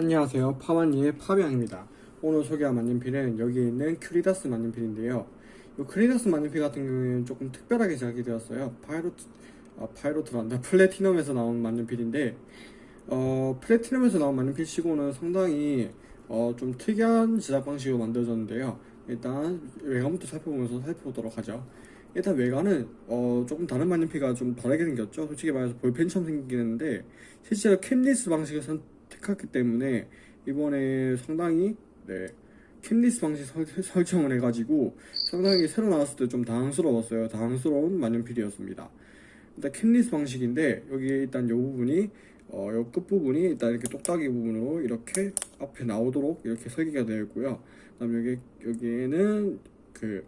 안녕하세요. 파마니의 파비앙입니다. 오늘 소개할 만년필은 여기 있는 큐리다스 만년필인데요. 이 큐리다스 만년필 같은 경우에는 조금 특별하게 제작이 되었어요. 파이로트 아 파이로트란다. 플래티넘에서 나온 만년필인데 어 플래티넘에서 나온 만년필 치고는 상당히 어, 좀 특이한 제작 방식으로 만들어졌는데요. 일단 외관부터 살펴보면서 살펴보도록 하죠. 일단 외관은 어, 조금 다른 만년필과 좀 다르게 생겼죠. 솔직히 말해서 볼펜처럼 생기긴 했는데 실제로 캡리스 방식을 선 택했기 때문에 이번에 상당히 네, 캡리스 방식 설, 설정을 해가지고 상당히 새로 나왔을 때 좀 당황스러웠어요 당황스러운 만년필이었습니다 일단 캡리스 방식인데 여기 일단 이 부분이 어, 요 끝부분이 일단 이렇게 똑딱이 부분으로 이렇게 앞에 나오도록 이렇게 설계가 되어 있고요. 그 다음 여기 여기에는 그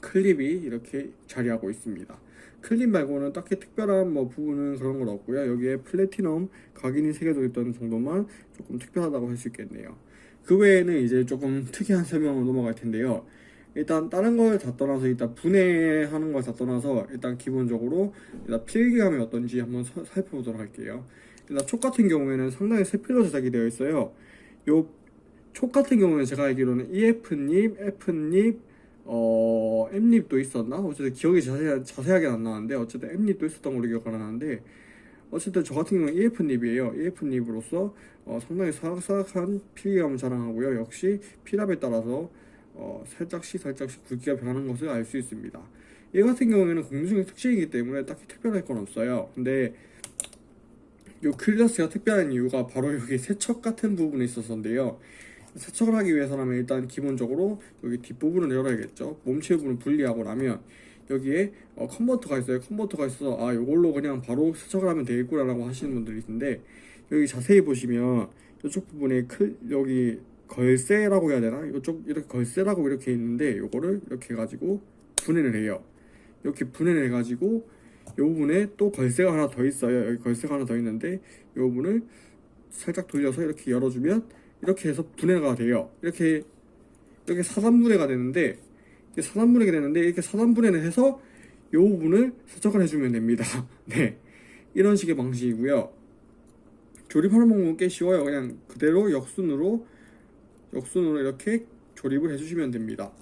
클립이 이렇게 자리하고 있습니다. 클립 말고는 딱히 특별한 뭐 부분은 그런 건 없고요. 여기에 플래티넘 각인이 새겨져 있던 정도만 조금 특별하다고 할 수 있겠네요. 그 외에는 이제 조금 특이한 설명으로 넘어갈 텐데요. 일단 다른 걸 다 떠나서 일단 분해하는 걸 다 떠나서 일단 기본적으로 일단 필기감이 어떤지 한번 서- 살펴보도록 할게요. 일단 촉 같은 경우에는 상당히 세필로 제작이 되어 있어요. 요 촉 같은 경우는 제가 알기로는 EF닙, F닙, 어, M닙도 있었나? 어쨌든 기억이 자세, 자세하게 안 나는데 어쨌든 M닙도 있었던 걸로 기억하는데 어쨌든 저 같은 경우는 EF닙이에요. EF닙으로서 어, 상당히 사각사각한 필기감을 자랑하고요. 역시 필압에 따라서 어, 살짝씩 살짝씩 굵기가 변하는 것을 알 수 있습니다. 얘 같은 경우에는 공중의 특징이기 때문에 딱히 특별할 건 없어요. 근데 요 클래스가 특별한 이유가 바로 여기 세척 같은 부분에 있었는데요. 세척을 하기 위해서라면 일단 기본적으로 여기 뒷부분을 열어야겠죠. 몸체 부분을 분리하고 나면 여기에 어, 컨버터가 있어요. 컨버터가 있어서 아 이걸로 그냥 바로 세척을 하면 되겠구나 라고 하시는 분들이 있는데 여기 자세히 보시면 이쪽 부분에 클 여기 걸쇠라고 해야 되나? 이쪽 이렇게 걸쇠라고 이렇게 있는데 요거를 이렇게 해가지고 분해를 해요. 이렇게 분해를 해가지고 이 부분에 또 걸쇠가 하나 더 있어요. 여기 걸쇠가 하나 더 있는데 이 부분을 살짝 돌려서 이렇게 열어주면 이렇게 해서 분해가 돼요. 이렇게 이렇게 사단분해가 되는데 사단분해가 되는데 이렇게 사단분해를 해서 이 부분을 세척을 해주면 됩니다. 네, 이런 식의 방식이고요. 조립하는 방법은 꽤 쉬워요. 그냥 그대로 역순으로 역순으로 이렇게 조립을 해주시면 됩니다.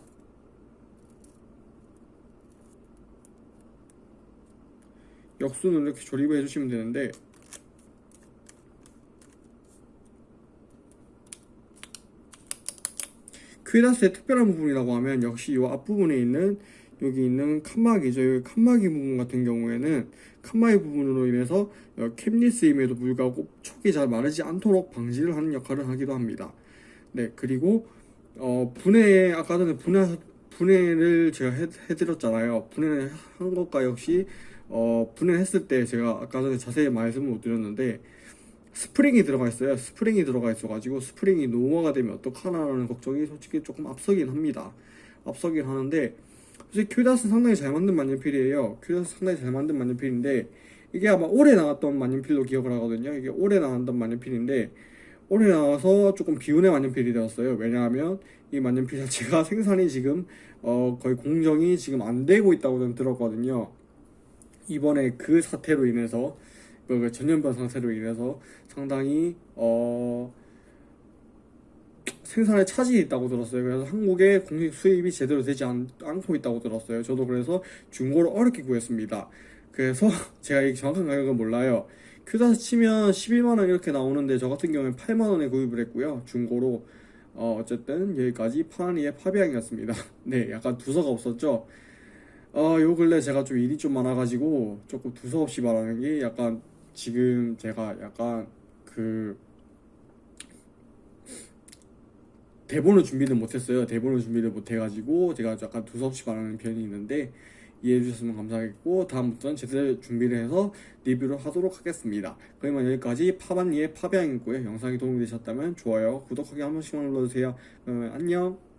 역순으로 이렇게 조립을 해주시면 되는데 퀴다스의 특별한 부분이라고 하면 역시 이 앞부분에 있는 여기 있는 칸막이죠. 여기 칸막이 부분 같은 경우에는 칸막이 부분으로 인해서 어, 캡리스임에도 불구하고 촉이 잘 마르지 않도록 방지를 하는 역할을 하기도 합니다. 네, 그리고 어, 분해 아까 전에 분해 분해를 제가 해, 해드렸잖아요. 분해를 한 것과 역시 어, 분해했을 때 제가 아까 전에 자세히 말씀을 못 드렸는데 스프링이 들어가 있어요. 스프링이 들어가 있어 가지고 스프링이 노후화가 되면 어떡하나라는 걱정이 솔직히 조금 앞서긴 합니다. 앞서긴 하는데 솔직히 큐다스 상당히 잘 만든 만년필이에요. 큐다스 상당히 잘 만든 만년필인데 이게 아마 올해 나왔던 만년필로 기억을 하거든요. 이게 올해 나왔던 만년필인데 올해 나와서 조금 비운의 만년필이 되었어요. 왜냐하면 이 만년필 자체가 생산이 지금 어 거의 공정이 지금 안 되고 있다고 들었거든요. 이번에 그 사태로 인해서 그 전염병 상태로 인해서 상당히 어 생산에 차질이 있다고 들었어요. 그래서 한국에 공식 수입이 제대로 되지 않, 않고 있다고 들었어요. 저도 그래서 중고를 어렵게 구했습니다. 그래서 제가 이 정확한 가격은 몰라요. 큐다스 치면 11만원 이렇게 나오는데 저 같은 경우는 8만원에 구입을 했고요. 중고로 어, 어쨌든 여기까지 파니의 파비앙이었습니다. 네, 약간 두서가 없었죠. 어, 요 근래 제가 좀 일이 좀 많아가지고 조금 두서없이 말하는 게 약간 지금 제가 약간 그 대본을 준비를 못했어요. 대본을 준비를 못해가지고 제가 약간 두서없이 말하는 편이 있는데 이해해 주셨으면 감사하겠고 다음부터는 제대로 준비를 해서 리뷰를 하도록 하겠습니다. 그러면 여기까지 파반니의 파비앙이고요. 영상이 도움이 되셨다면 좋아요, 구독하기 한 번씩만 눌러주세요. 그러면 안녕.